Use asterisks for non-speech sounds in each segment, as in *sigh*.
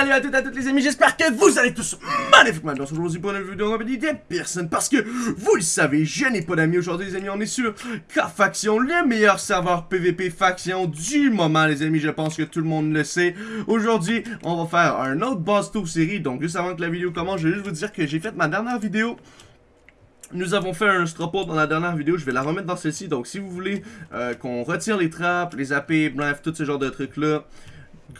Salut à toutes et à toutes les amis, j'espère que vous allez tous magnifiquement bien. Aujourd'hui pour une vidéo en compagnie de personne parce que vous le savez, je n'ai pas d'amis aujourd'hui les amis, on est sur K-Faction, le meilleur serveur PVP faction du moment les amis, je pense que tout le monde le sait. Aujourd'hui, on va faire un autre boss tour série, donc juste avant que la vidéo commence, je vais juste vous dire que j'ai fait ma dernière vidéo. Nous avons fait un stropot dans la dernière vidéo, je vais la remettre dans celle-ci, donc si vous voulez euh, qu'on retire les trappes, les AP, bref, tout ce genre de trucs-là,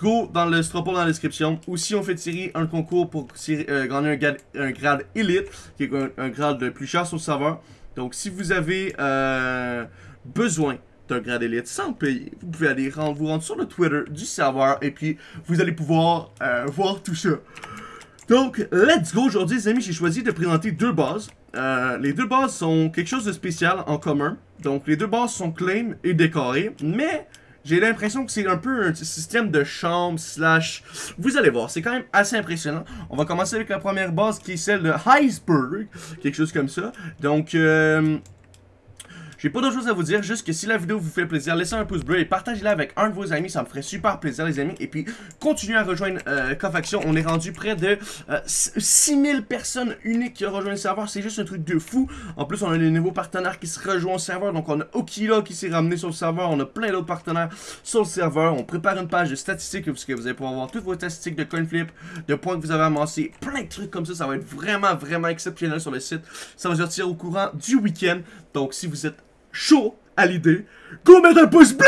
go dans le stropot dans la description. Ou si on fait tirer un concours pour euh, gagner un grade, un grade élite, qui est un, grade le plus cher sur le serveur. Donc si vous avez euh, besoin d'un grade élite sans payer, vous pouvez aller vous rendre sur le Twitter du serveur et puis vous allez pouvoir voir tout ça. Donc, let's go! Aujourd'hui, les amis, j'ai choisi de présenter deux bases. Euh, les deux bases sont quelque chose de spécial en commun. Donc, les deux bases sont claim et décorées, mais j'ai l'impression que c'est un peu un système de chambre slash... Vous allez voir, c'est quand même assez impressionnant. On va commencer avec la première base qui est celle de Iceberg, quelque chose comme ça. Donc, euh, j'ai pas d'autre chose à vous dire, juste que si la vidéo vous fait plaisir, laissez un pouce bleu et partagez-la avec un de vos amis, ça me ferait super plaisir les amis. Et puis, continuez à rejoindre euh, Cofaction, on est rendu près de 6000 euh, personnes uniques qui ont rejoint le serveur, c'est juste un truc de fou. En plus, on a des nouveaux partenaires qui se rejoignent au serveur, donc on a Okila qui s'est ramené sur le serveur, on a plein d'autres partenaires sur le serveur. On prépare une page de statistiques, parce que vous allez pouvoir voir toutes vos statistiques de coinflip, de points que vous avez amassés, plein de trucs comme ça, ça va être vraiment, vraiment exceptionnel sur le site. Ça va sortir au courant du week-end, donc si vous êtes chaud à l'idée, go mettre un pouce bleu!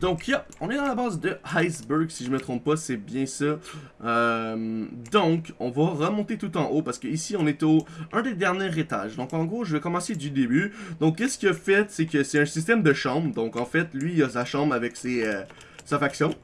Donc, yep, on est dans la base de Iceberg, si je me trompe pas, c'est bien ça. Euh, donc, on va remonter tout en haut, parce que ici on est au un des derniers étages. Donc, en gros, je vais commencer du début. Donc, qu'est-ce qu'il fait, c'est que c'est un système de chambre. Donc, en fait, lui, il a sa chambre avec euh, sa faction.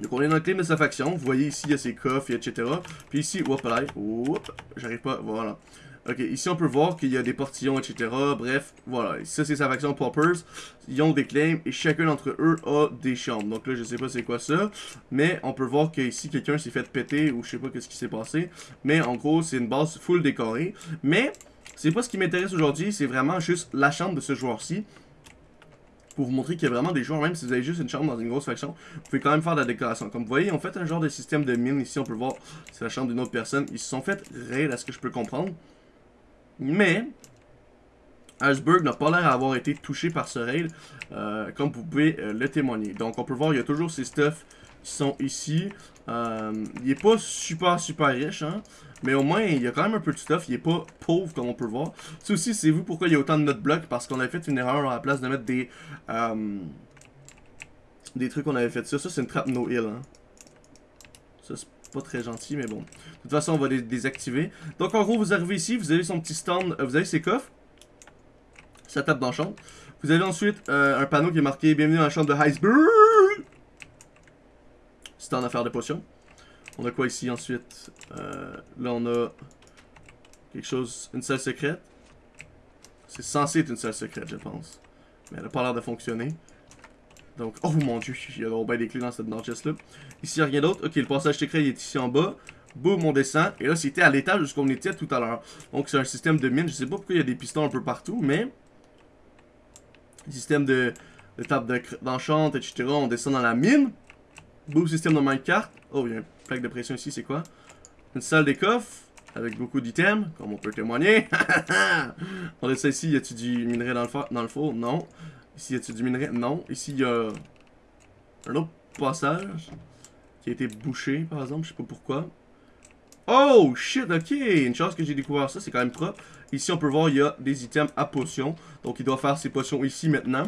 Donc, on est dans le claim de sa faction? Vous voyez ici, il y a ses coffres, etc. Puis ici, hop là, hop, j'arrive pas, voilà. Ok, ici on peut voir qu'il y a des portillons, etc. Bref, voilà. Ça c'est sa faction Poppers. Ils ont des claims et chacun d'entre eux a des chambres. Donc là, je sais pas c'est quoi ça. Mais on peut voir qu'ici, quelqu'un s'est fait péter ou je sais pas qu'est-ce qui s'est passé. Mais en gros, c'est une base full décorée. Mais, c'est pas ce qui m'intéresse aujourd'hui. C'est vraiment juste la chambre de ce joueur-ci pour vous montrer qu'il y a vraiment des joueurs, même si vous avez juste une chambre dans une grosse faction, vous pouvez quand même faire de la décoration. Comme vous voyez, on fait un genre de système de mine. Ici, on peut voir, c'est la chambre d'une autre personne. Ils se sont fait raid, à ce que je peux comprendre. Mais, Iceberg n'a pas l'air d'avoir été touché par ce raid, euh, comme vous pouvez euh, le témoigner. Donc, on peut voir, il y a toujours ces stuffs qui sont ici. Euh, il est pas super, super riche, hein. Mais au moins, il y a quand même un peu de stuff. Il est pas pauvre, comme on peut le voir. Ça aussi, c'est vous pourquoi il y a autant de notes blocs. Parce qu'on avait fait une erreur à la place de mettre des... des trucs qu'on avait fait ça. Ça, c'est une trappe no heal, hein. C'est pas très gentil, mais bon. De toute façon, on va les désactiver. Donc, en gros, vous arrivez ici, vous avez son petit stand, euh, vous avez ses coffres. Ça tape dans. Vous avez ensuite euh, un panneau qui est marqué « Bienvenue dans la chambre de Iceberg ». Stand à faire de potions. On a quoi ici ensuite? Euh, Là, on a quelque chose, une salle secrète. C'est censé être une salle secrète, je pense. Mais elle n'a pas l'air de fonctionner. Donc, oh mon dieu, il y a bien des clés dans cette chest là. Ici, il n'y a rien d'autre. Ok, le passage secret il est ici en bas. Boum, on descend. Et là, c'était à l'étage où on était tout à l'heure. Donc, c'est un système de mine. Je sais pas pourquoi il y a des pistons un peu partout, mais... Système de, de table d'enchante, etc. On descend dans la mine. Boum, système de minecart. Oh, il y a une plaque de pression ici, c'est quoi? Une salle des coffres. Avec beaucoup d'items, comme on peut témoigner. *laughs* on descend ici, y a-tu du minerai dans le, dans le four? Non. Ici, y a-t-il du minerai? Non. Ici, il y a un autre passage qui a été bouché, par exemple. Je sais pas pourquoi. Oh, shit, ok. Une chance que j'ai découvert ça, c'est quand même propre. Ici, on peut voir, il y a des items à potions. Donc, il doit faire ses potions ici, maintenant.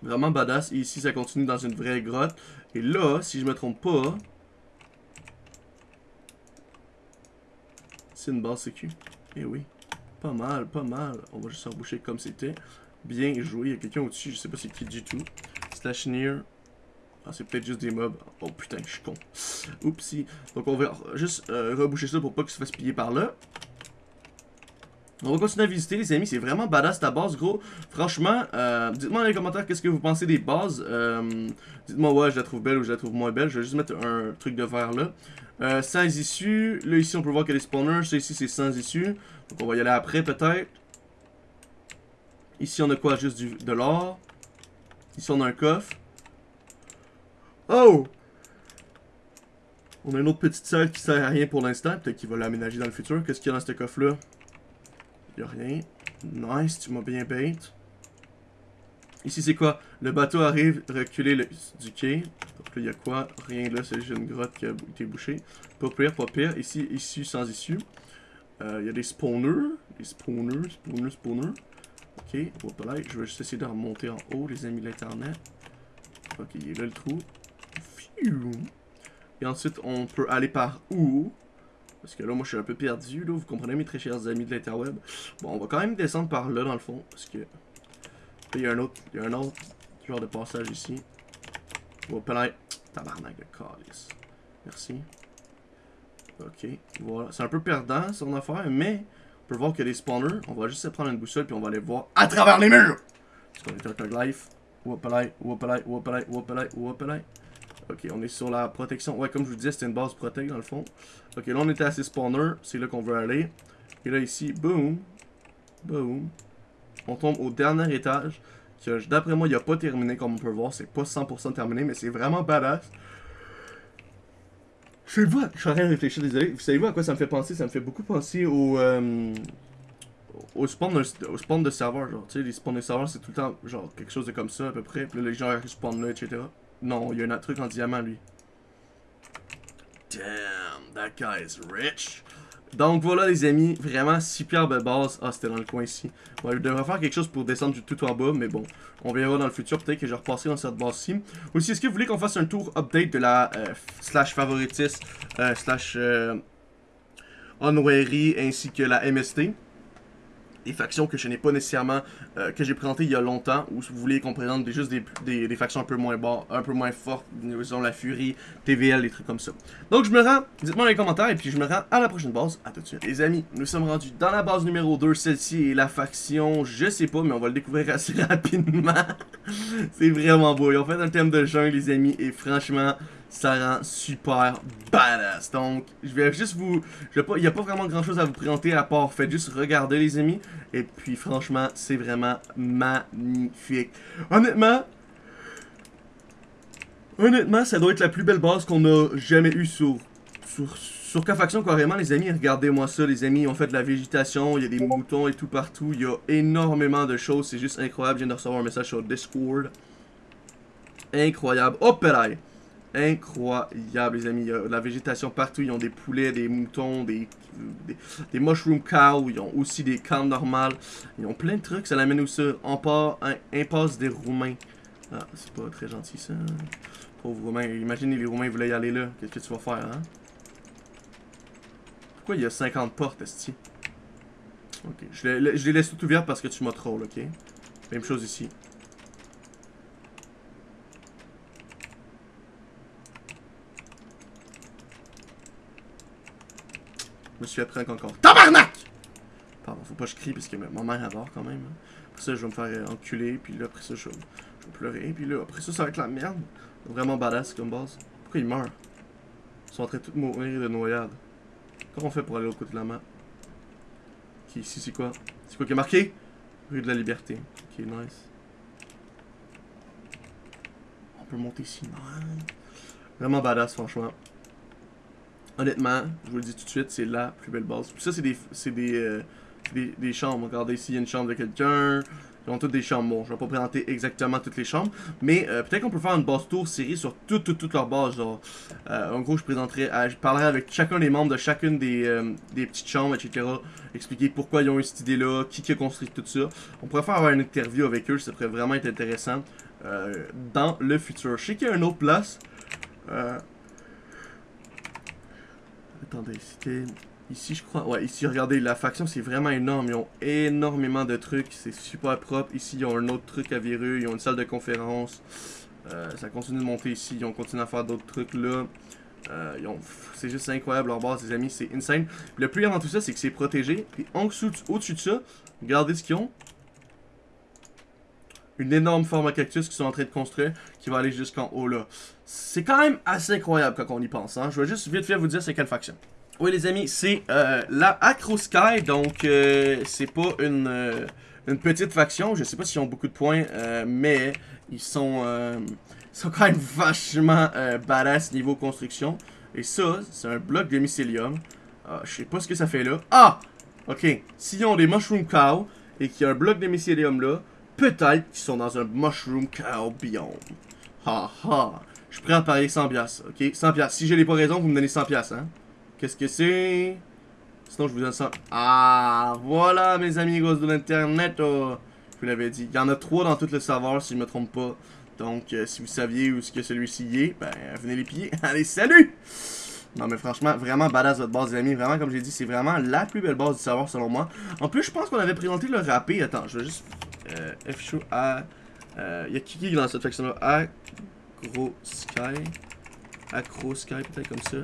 Vraiment badass. Et ici, ça continue dans une vraie grotte. Et là, si je me trompe pas... C'est une base sécu. Eh oui. Pas mal, pas mal. On va juste reboucher comme c'était. Bien joué. Il y a quelqu'un au-dessus, je sais pas c'est qui du tout. Slash near. Ah, c'est peut-être juste des mobs. Oh putain, je suis con. Oupsie. Donc on va juste euh, reboucher ça pour pas qu'il se fasse piller par là. On va continuer à visiter les amis, c'est vraiment badass ta base gros. Franchement, euh, dites-moi dans les commentaires qu'est-ce que vous pensez des bases. Euh, dites-moi ouais je la trouve belle ou je la trouve moins belle. Je vais juste mettre un truc de verre là. Sans issues. Là ici on peut voir qu'il y a des spawners. Ça ici c'est sans issues. Donc on va y aller après peut-être. Ici, on a quoi? Juste du, de l'or. Ici, on a un coffre. Oh! On a une autre petite salle qui sert à rien pour l'instant. Peut-être qu'il va l'aménager dans le futur. Qu'est-ce qu'il y a dans ce coffre-là? Il a rien. Nice, tu m'as bien bait. Ici, c'est quoi? Le bateau arrive, reculer le, du quai. Donc il y a quoi? Rien là, c'est juste une grotte qui a été bouchée. Pas pire, pas pire. Ici, issue sans issue. Euh, il y a des spawners. Des spawners, spawners, spawners. Ok, voilà. Je vais juste essayer de remonter en haut, les amis de l'internet. Ok, il est là le trou. Et ensuite, on peut aller par où? Parce que là, moi, je suis un peu perdu, là. Vous comprenez, mes très chers amis de l'interweb. Bon, on va quand même descendre par là, dans le fond. Parce que... Là, il y a un autre, il y a un autre genre de passage ici. Va peut-être... Tabarnak de calice. Merci. Ok, voilà. C'est un peu perdant, son affaire, mais... On peut voir qu'il y a des spawners. On va juste prendre une boussole, puis on va aller voir à travers les murs! Parce qu'on est un Tug Life. Ok, on est sur la protection. Ouais, comme je vous disais, c'était une base protect dans le fond. Ok, là on était à ces spawners. C'est là qu'on veut aller. Et là ici, boom. Boom. On tombe au dernier étage. D'après moi, il a pas terminé comme on peut voir. C'est pas 100% terminé, mais c'est vraiment badass. Je sais pas, je suis en train de réfléchir, désolé. Vous savez à quoi ça me fait penser? Ça me fait beaucoup penser au. Euh, au spawn, de, au spawn de serveur, genre, tu sais, les spawns de serveur, c'est tout le temps, genre, quelque chose de comme ça, à peu près. Puis là, les gens là, etc. Non, il y a un truc en diamant, lui. Damn, that guy is rich. Donc voilà les amis, vraiment superbe base. Ah c'était dans le coin ici. Bon, je devrais faire quelque chose pour descendre du tout en bas, mais bon, on verra dans le futur. Peut-être que je repasserai dans cette base-ci. Aussi, est-ce que vous voulez qu'on fasse un tour update de la euh, slash favoritis, euh, slash euh, ainsi que la MST des factions que je n'ai pas nécessairement, euh, que j'ai présentées il y a longtemps, ou si vous voulez qu'on présente juste des, des, factions un peu moins bas, un peu moins fortes, disons la Furie, TVL, des trucs comme ça. Donc je me rends, dites-moi dans les commentaires, et puis je me rends à la prochaine base, à tout de suite. Les amis, nous sommes rendus dans la base numéro 2, celle-ci est la faction, je sais pas, mais on va le découvrir assez *laughs* rapidement. C'est vraiment beau, ils ont fait un thème de jungle les amis, et franchement, ça rend super badass. Donc, je vais juste vous... Il n'y a pas vraiment grand chose à vous présenter à part faites juste regarder les amis. Et puis franchement, c'est vraiment magnifique. Honnêtement, honnêtement, ça doit être la plus belle base qu'on a jamais eue sur... Sur, sur K-Faction, carrément, les amis, regardez-moi ça, les amis, on fait de la végétation, il y a des moutons et tout partout, il y a énormément de choses, c'est juste incroyable, je viens de recevoir un message sur Discord. Incroyable. Hop là incroyable, les amis. Il y a de la végétation partout. Ils ont des poulets, des moutons, des, des, mushroom cows. Ils ont aussi des camps normales. Ils ont plein de trucs. Ça l'amène ça On part un impasse des Roumains. Ah, c'est pas très gentil ça. Pauvres Roumains. Imaginez les Roumains voulaient y aller là. Qu'est-ce que tu vas faire, hein? Pourquoi il y a 50 portes, esti? Ok. Je les, laisse tout ouvertes parce que tu m'as troll, ok? Même chose ici. Me suis appris encore. Tabarnak! Pardon, faut pas que je crie parce que ma mère adore quand même. Hein. Après ça, je vais me faire enculer, puis là, après ça, je vais, pleurer, puis là, après ça, ça va être la merde. Vraiment badass comme base. Pourquoi ils meurent? Ils sont en train de mourir de noyade. Comment on fait pour aller de l'autre côté de la map? Ici, c'est quoi? C'est quoi qui est marqué? Rue de la Liberté. Ok, nice. On peut monter ici, Vraiment badass, franchement. Honnêtement, je vous le dis tout de suite, c'est la plus belle base. ça, c'est des, des, euh, des, des, chambres. Regardez ici, il y a une chambre de quelqu'un. Ils ont toutes des chambres. Bon, je vais pas présenter exactement toutes les chambres. Mais euh, peut-être qu'on peut faire une base tour série sur toutes, toutes, toutes leurs bases. Genre, euh, en gros, je présenterai, je parlerai avec chacun des membres de chacune des, des petites chambres, etc. Expliquer pourquoi ils ont eu cette idée-là, qui, qui a construit tout ça. On pourrait faire une interview avec eux, ça pourrait vraiment être intéressant dans le futur. Je sais qu'il y a une autre place. Attendez, c'était... Ici, je crois... Ouais, ici, regardez, la faction, c'est vraiment énorme. Ils ont énormément de trucs. C'est super propre. Ici, ils ont un autre truc à verrou. Ils ont une salle de conférence. Euh, ça continue de monter ici. Ils ont continué à faire d'autres trucs là. Euh, c'est juste incroyable leur base, les amis. C'est insane. le plus avant tout ça, c'est que c'est protégé. Et au-dessus de ça, regardez ce qu'ils ont. Une énorme forme à cactus qu'ils sont en train de construire qui va aller jusqu'en haut là. C'est quand même assez incroyable quand on y pense. Hein. Je vais juste vite fait vous dire c'est quelle faction. Oui les amis, c'est euh, la Acro Sky, donc euh, c'est pas une, euh, une petite faction, je sais pas s'ils ont beaucoup de points, mais ils sont, ils sont quand même vachement badass niveau construction. Et ça, c'est un bloc de mycélium. Ah, je sais pas ce que ça fait là. Ah! Ok. S'ils ont des mushroom cow et qu'il y a un bloc de mycélium là, peut-être qu'ils sont dans un mushroom cow biome. Ha ha. Je prêt à parier 100 piastres, ok? 100 piastres. Si j'ai pas raison, vous me donnez 100 piastres, hein? Qu'est-ce que c'est? Sinon, je vous donne 100. Ah, voilà, mes amis gosses de l'internet. Oh. Je vous l'avais dit. Il y en a 3 dans tout le savoir, si je me trompe pas. Donc, euh, si vous saviez où ce que celui-ci est, ben, venez les piller. *laughs* Allez, salut! Non, mais franchement, vraiment badass votre base, les amis. Vraiment, comme j'ai dit, c'est vraiment la plus belle base du savoir, selon moi. En plus, je pense qu'on avait présenté le râpé. Attends, je vais juste... Euh, F show A... Euh, y a qui dans cette section-là? Agro Sky. Acro Sky, peut-être comme ça.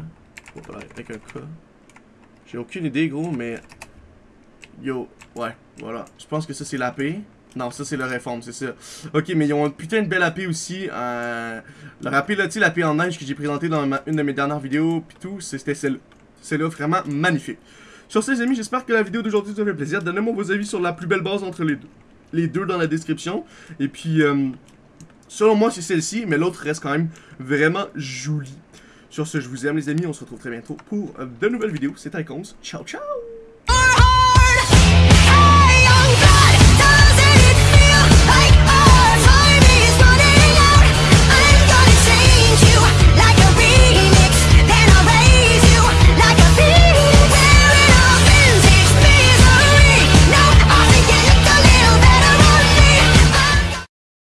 Avec un K. J'ai aucune idée, gros, mais... Yo, ouais, voilà. Je pense que ça, c'est l'AP. Non, ça c'est le réforme, c'est ça. Ok, mais ils ont un putain de belle AP aussi. Euh, le rappel là, tu l'AP en neige que j'ai présenté dans une de mes dernières vidéos, puis tout, c'était celle-là. Celle-là, vraiment magnifique. Sur ce, les amis, j'espère que la vidéo d'aujourd'hui vous a fait plaisir. Donnez-moi vos avis sur la plus belle base entre les deux. Les deux dans la description. Et puis, euh, selon moi, c'est celle-ci, mais l'autre reste quand même vraiment jolie. Sur ce, je vous aime les amis, on se retrouve très bientôt pour de nouvelles vidéos. C'était Icons. Ciao, ciao!